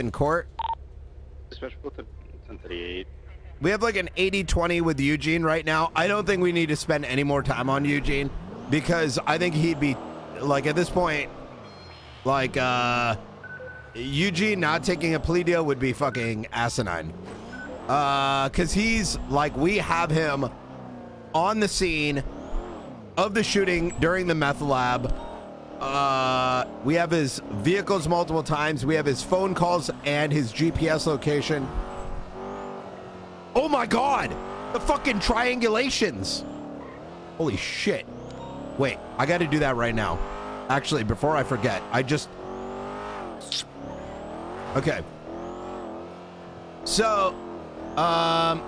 in court. Dispatch both at 1038. We have like an 80-20 with Eugene right now. I don't think we need to spend any more time on Eugene because I think he'd be like at this point, like uh Eugene not taking a plea deal would be fucking asinine. Uh, cause he's like we have him on the scene of the shooting during the meth lab. Uh, we have his vehicles multiple times. We have his phone calls and his GPS location. Oh my god! The fucking triangulations! Holy shit. Wait, I gotta do that right now. Actually, before I forget, I just. Okay. So, um.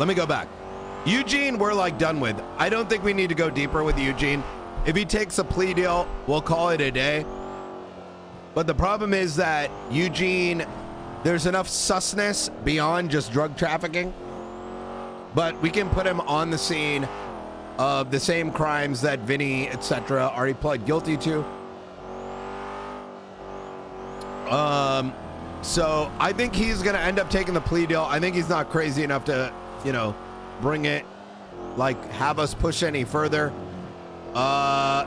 Let me go back. Eugene, we're like done with. I don't think we need to go deeper with Eugene. If he takes a plea deal, we'll call it a day. But the problem is that Eugene, there's enough susness beyond just drug trafficking. But we can put him on the scene of the same crimes that Vinny, etc., already pled guilty to. Um, so I think he's gonna end up taking the plea deal. I think he's not crazy enough to, you know, bring it, like have us push any further. Uh,